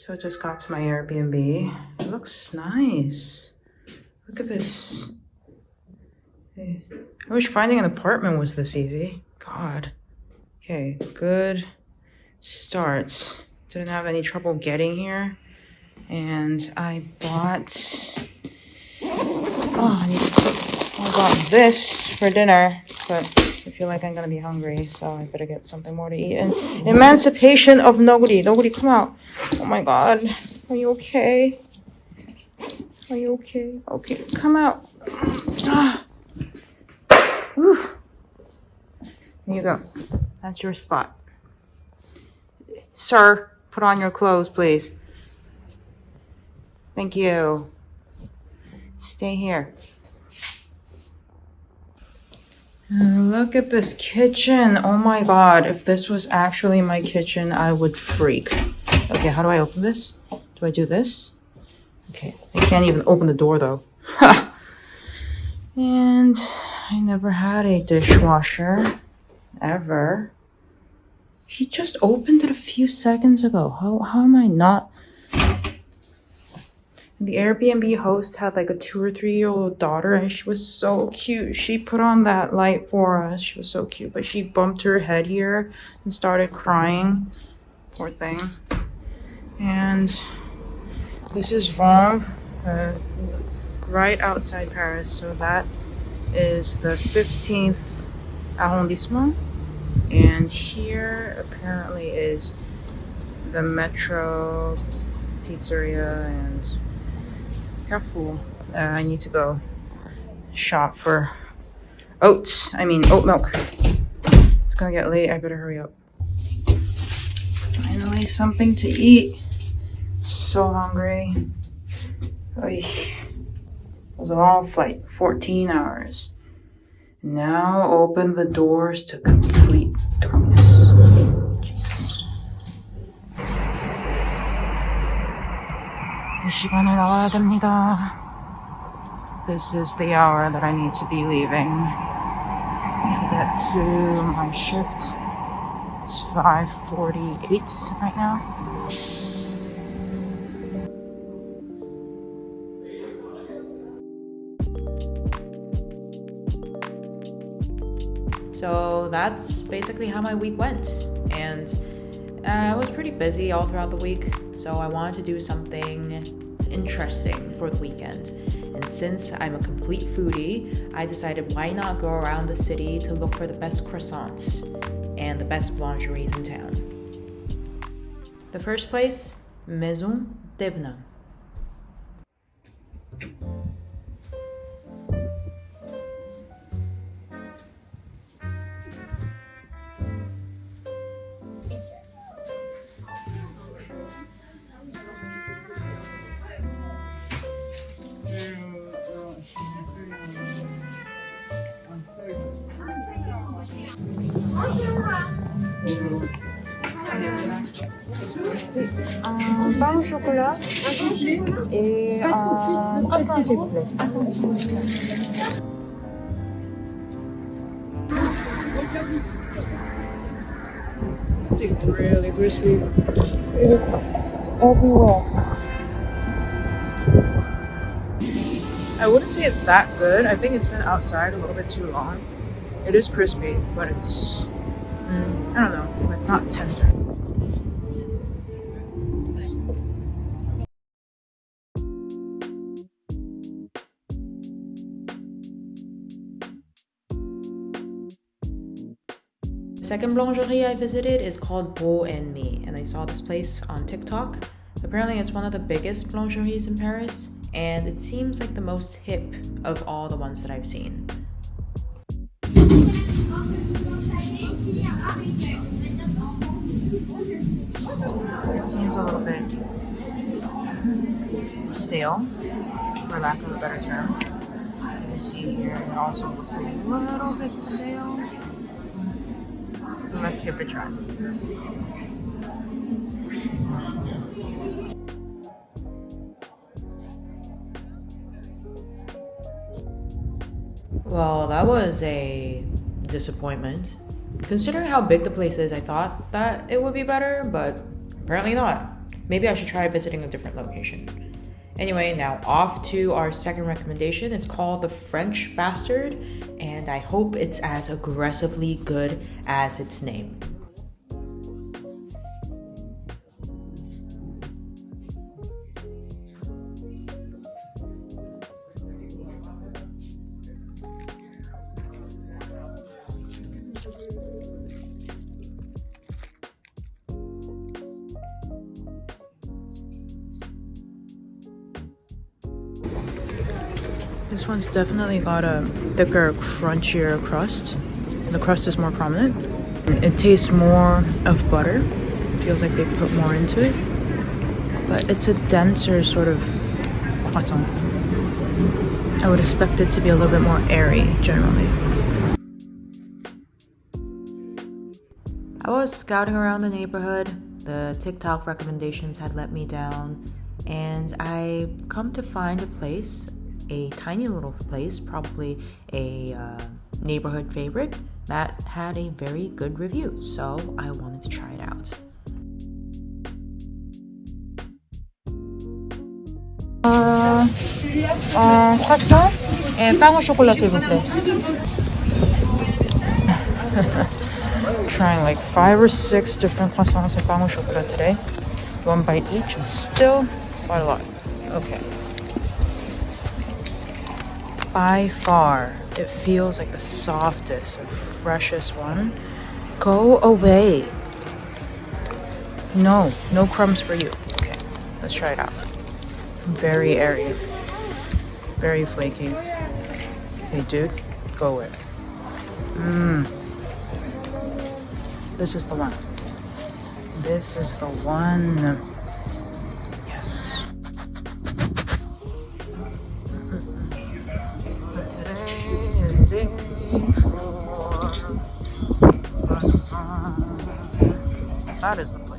So I just got to my Airbnb. It looks nice. Look at this. I wish finding an apartment was this easy. God. Okay, good start. Didn't have any trouble getting here. And I bought... Oh, I to. I bought this for dinner, but I feel like I'm gonna be hungry, so I better get something more to eat. And Emancipation of Noguri. Noguri, come out. Oh my god. Are you okay? Are you okay? Okay, come out. Ah. Here you go. That's your spot. Sir, put on your clothes, please. Thank you. Stay here. Look at this kitchen. Oh my god. If this was actually my kitchen, I would freak. Okay, how do I open this? Do I do this? Okay, I can't even open the door though. and I never had a dishwasher. Ever. He just opened it a few seconds ago. How, how am I not the Airbnb host had like a two or three year old daughter and she was so cute. She put on that light for us. She was so cute, but she bumped her head here and started crying. Poor thing. And this is Vanves, uh, right outside Paris. So that is the 15th arrondissement. And here apparently is the metro pizzeria and Carrefour. Uh, I need to go shop for oats. I mean oat milk. It's gonna get late. I better hurry up. Finally, something to eat. So hungry. Oy. It was a long flight, 14 hours. Now open the doors to complete 시간을 나와야 됩니다. This is the hour that I need to be leaving to get to my shift. It's 5.48 right now. So that's basically how my week went. And uh, I was pretty busy all throughout the week, so I wanted to do something interesting for the weekend. And since I'm a complete foodie, I decided why not go around the city to look for the best croissants and the best boulangeries in town. The first place, Maison Thévenin. Pain au chocolat et un croissant s'il vous plaît. It's really crispy. Everywhere. I wouldn't say it's that good. I think it's been outside a little bit too long. It is crispy, but it's, mm, I don't know, it's not tender. Second boulangerie I visited is called Bo and Mie, and I saw this place on TikTok. Apparently, it's one of the biggest boulangeries in Paris, and it seems like the most hip of all the ones that I've seen. It seems a little bit stale, for lack of a better term. You can see here, it also looks a little bit stale. Let's give it a try. Well, that was a disappointment. Considering how big the place is, I thought that it would be better, but apparently not. maybe I should try visiting a different location. Anyway, now off to our second recommendation. It's called the French Bastard, and I hope it's as aggressively good as its name. This one's definitely got a thicker, crunchier crust. The crust is more prominent. It tastes more of butter. Feels like they put more into it. But it's a denser sort of croissant. I would expect it to be a little bit more airy generally. I was scouting around the neighborhood. The TikTok recommendations had let me down, and I come to find a place a tiny little place, probably a uh, neighborhood favorite, that had a very good review. So I wanted to try it out. Uh, uh, chocolat. Trying like five or six different croissants and pain au chocolat today. One bite each and still quite a lot. Okay by far, it feels like the softest and freshest one. Go away. No, no crumbs for you. Okay, let's try it out. Very airy. Very flaky. Hey, dude, go away. Mmm. This is the one. This is the one. That is the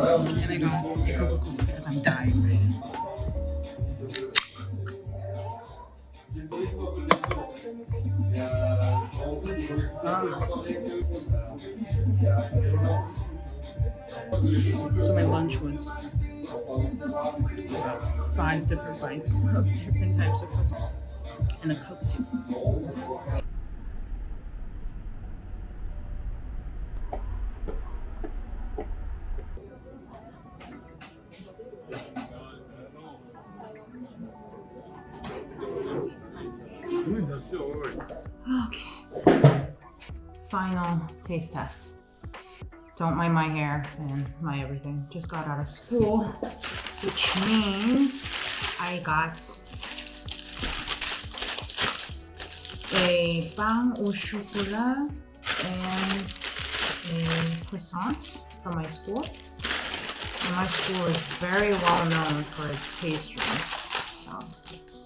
And I go get Coca Cola because I'm dying right So my lunch was five different bites of different types of croissant and a Coke soup. Okay. Final taste test. Don't mind my hair and my everything. Just got out of school, which means I got a pain au chocolat and a croissant from my school. And my school is very well known for its pastries. So let's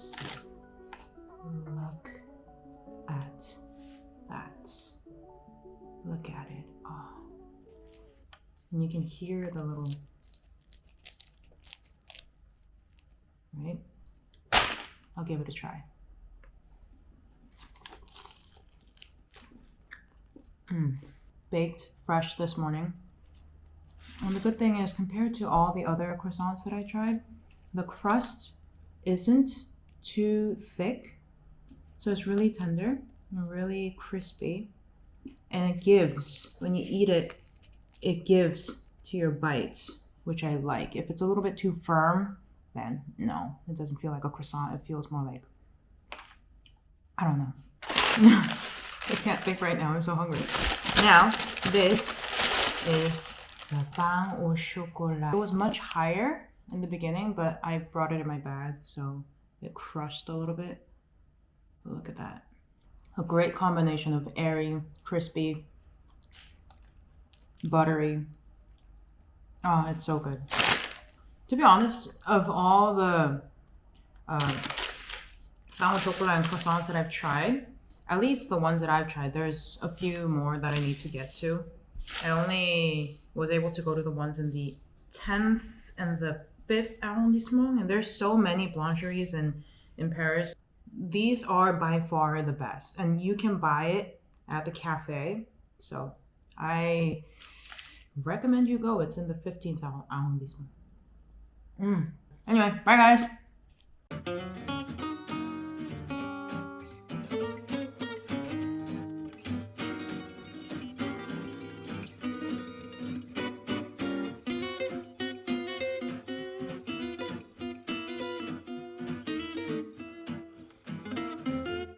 And you can hear the little right? I'll give it a try. Mm. Baked fresh this morning. And the good thing is, compared to all the other croissants that I tried, the crust isn't too thick. So it's really tender and really crispy. And it gives, when you eat it, it gives to your bites, which I like. If it's a little bit too firm, then no, it doesn't feel like a croissant. It feels more like, I don't know. I can't think right now. I'm so hungry. Now, this is the pain au chocolat. It was much higher in the beginning, but I brought it in my bag, so it crushed a little bit. Look at that. A great combination of airy, crispy, buttery. Oh, it's so good. To be honest, of all the uh, au and croissants that I've tried, at least the ones that I've tried, there's a few more that I need to get to. I only was able to go to the ones in the 10th and the 5th arrondissement, and there's so many boulangeries in, in Paris. These are by far the best, and you can buy it at the cafe. So I recommend you go. It's in the 15th on, on this one. Mm. Anyway, bye guys.